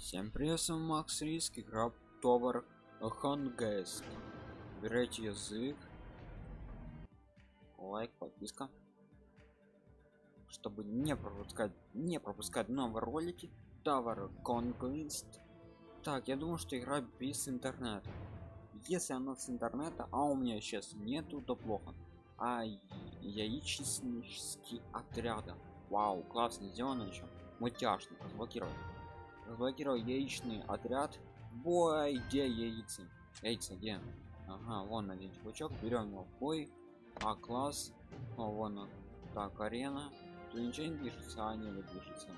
Всем привет, с вами Макс Риск, игра Товар Хонгест. Берете язык, лайк, подписка, чтобы не пропускать, не пропускать новые ролики. Товар Conquest. Так, я думаю, что игра без интернета. Если она с интернета, а у меня сейчас нету, то плохо. А яичнический отряда. Вау, классно сделано еще. Мультяшно, разблокировать разблокировал яичный отряд. Бой где яйца? Яйца где? Ага вон один чувачок. Берем его в бой. А класс. О, вон он. Так арена. Тут ничего не движется а не движется.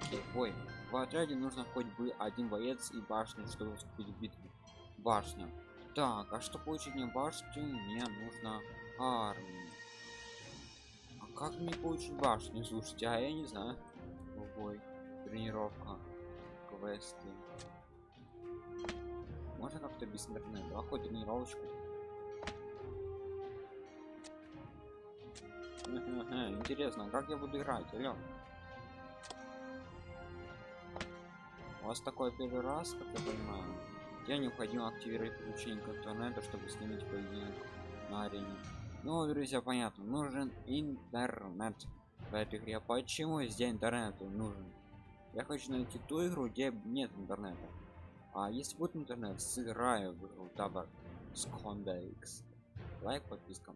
Окей бой. В отряде нужно хоть бы один боец и башня чтобы вступить в битву. Башня. Так а что получить мне башню? Мне нужно армию а как мне получить башню? Слушайте а я не знаю. Бой. Тренировка квесты. Можно как-то без интернета? А хоть тренировочку интересно как я буду играть алло? У вас такой первый раз как я понимаю? Я необходимо активировать подключение к интернету чтобы снимать поединок на арене. Ну друзья понятно нужен интернет. В этой игре почему здесь интернет нужен я хочу найти ту игру где нет интернета. А если будет интернет сыграю в игру табак с лайк подписка